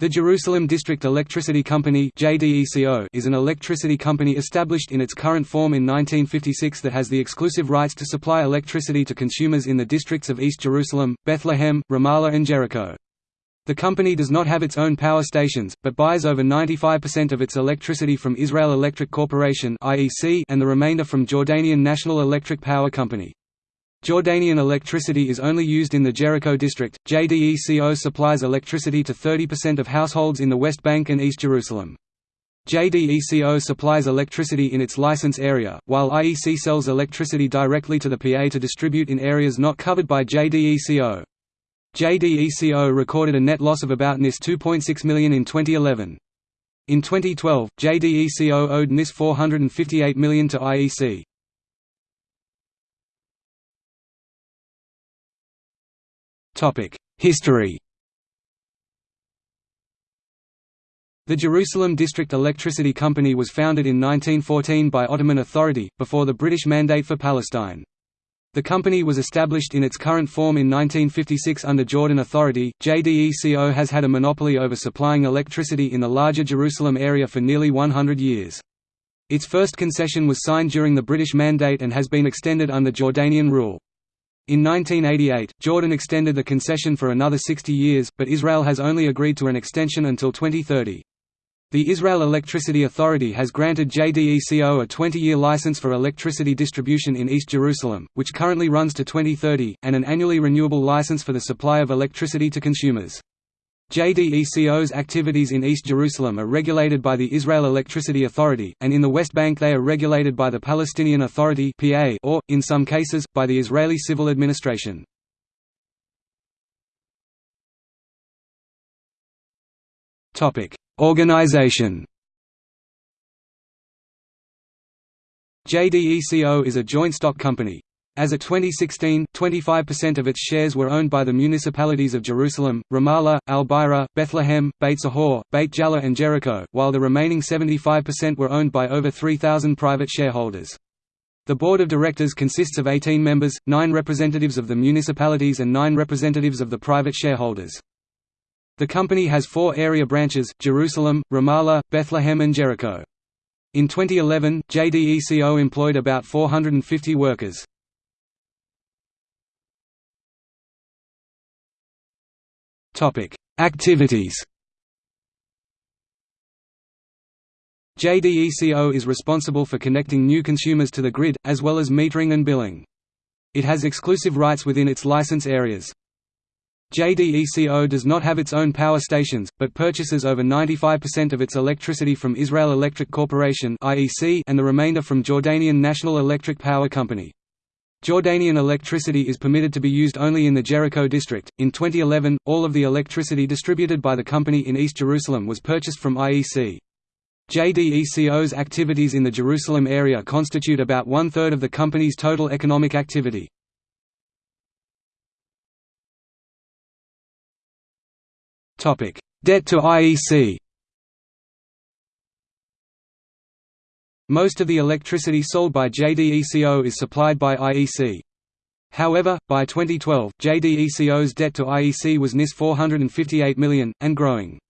The Jerusalem District Electricity Company is an electricity company established in its current form in 1956 that has the exclusive rights to supply electricity to consumers in the districts of East Jerusalem, Bethlehem, Ramallah and Jericho. The company does not have its own power stations, but buys over 95% of its electricity from Israel Electric Corporation and the remainder from Jordanian National Electric Power Company. Jordanian electricity is only used in the Jericho district. JDECO supplies electricity to 30% of households in the West Bank and East Jerusalem. JDECO supplies electricity in its license area, while IEC sells electricity directly to the PA to distribute in areas not covered by JDECO. JDECO recorded a net loss of about NIS 2.6 million in 2011. In 2012, JDECO owed NIS 458 million to IEC. History The Jerusalem District Electricity Company was founded in 1914 by Ottoman Authority, before the British Mandate for Palestine. The company was established in its current form in 1956 under Jordan Authority. JDECO has had a monopoly over supplying electricity in the larger Jerusalem area for nearly 100 years. Its first concession was signed during the British Mandate and has been extended under Jordanian rule. In 1988, Jordan extended the concession for another 60 years, but Israel has only agreed to an extension until 2030. The Israel Electricity Authority has granted JDECO a 20-year license for electricity distribution in East Jerusalem, which currently runs to 2030, and an annually renewable license for the supply of electricity to consumers. JDECO's activities in East Jerusalem are regulated by the Israel Electricity Authority, and in the West Bank they are regulated by the Palestinian Authority or, in some cases, by the Israeli Civil Administration. Organization. JDECO is a joint stock company, as of 2016, 25% of its shares were owned by the municipalities of Jerusalem, Ramallah, Al-Bireh, Bethlehem, Beit Sahour, Beit Jala and Jericho, while the remaining 75% were owned by over 3,000 private shareholders. The board of directors consists of 18 members, 9 representatives of the municipalities and 9 representatives of the private shareholders. The company has four area branches, Jerusalem, Ramallah, Bethlehem and Jericho. In 2011, JDECO employed about 450 workers. Activities JDECO is responsible for connecting new consumers to the grid, as well as metering and billing. It has exclusive rights within its license areas. JDECO does not have its own power stations, but purchases over 95% of its electricity from Israel Electric Corporation and the remainder from Jordanian National Electric Power Company. Jordanian electricity is permitted to be used only in the Jericho district. In 2011, all of the electricity distributed by the company in East Jerusalem was purchased from IEC. JDECO's activities in the Jerusalem area constitute about one-third of the company's total economic activity. Debt to IEC Most of the electricity sold by JDECO is supplied by IEC. However, by 2012, JDECO's debt to IEC was NIS 458 million, and growing.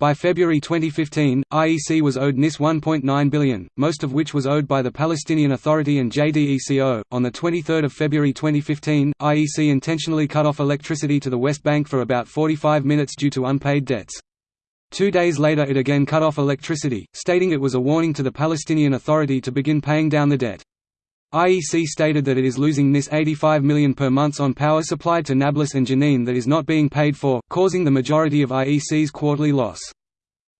By February 2015, IEC was owed NIS 1.9 billion, most of which was owed by the Palestinian Authority and JDECO. On the 23rd of February 2015, IEC intentionally cut off electricity to the West Bank for about 45 minutes due to unpaid debts. Two days later it again cut off electricity, stating it was a warning to the Palestinian Authority to begin paying down the debt. IEC stated that it is losing NIS 85 million per month on power supplied to Nablus and Jenin that is not being paid for, causing the majority of IEC's quarterly loss.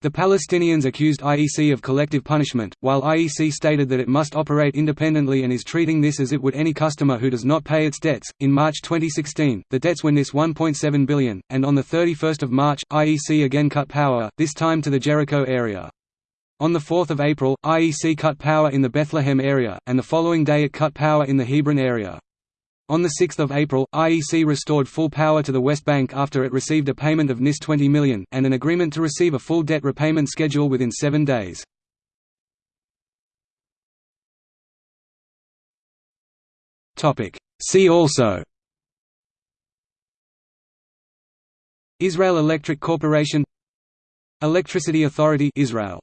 The Palestinians accused IEC of collective punishment, while IEC stated that it must operate independently and is treating this as it would any customer who does not pay its debts. In March 2016, the debts were NIS 1.7 billion, and on the 31st of March, IEC again cut power, this time to the Jericho area. On 4 April, IEC cut power in the Bethlehem area, and the following day it cut power in the Hebron area. On 6 April, IEC restored full power to the West Bank after it received a payment of NIS 20 million, and an agreement to receive a full debt repayment schedule within seven days. See also. Israel Electric Corporation. Electricity Authority Israel